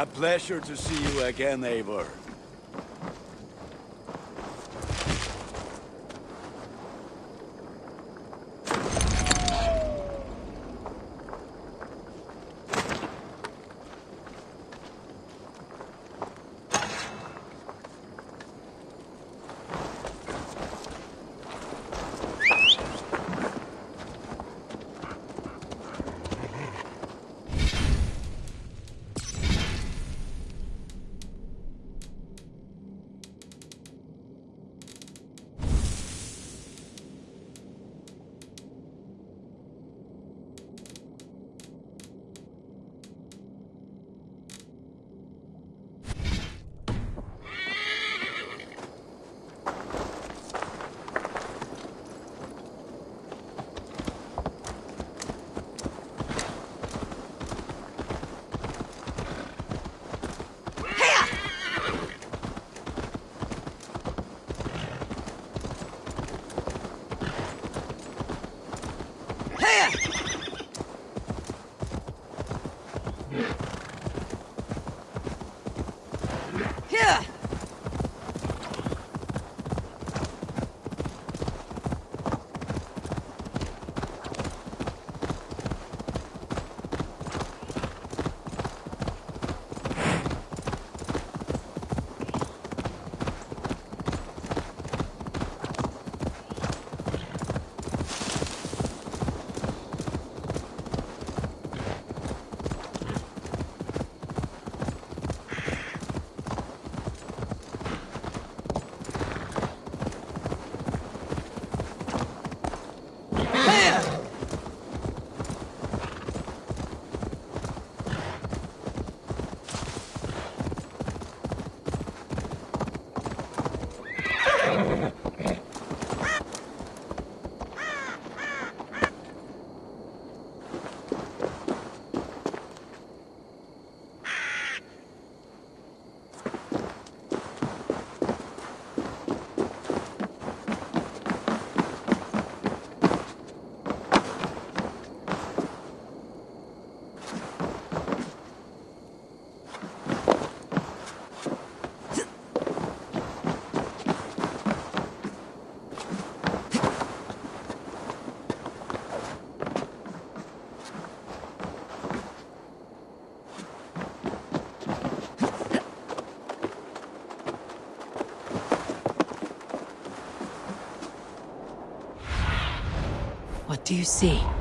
A pleasure to see you again, Eivor. Yeah. What do you see?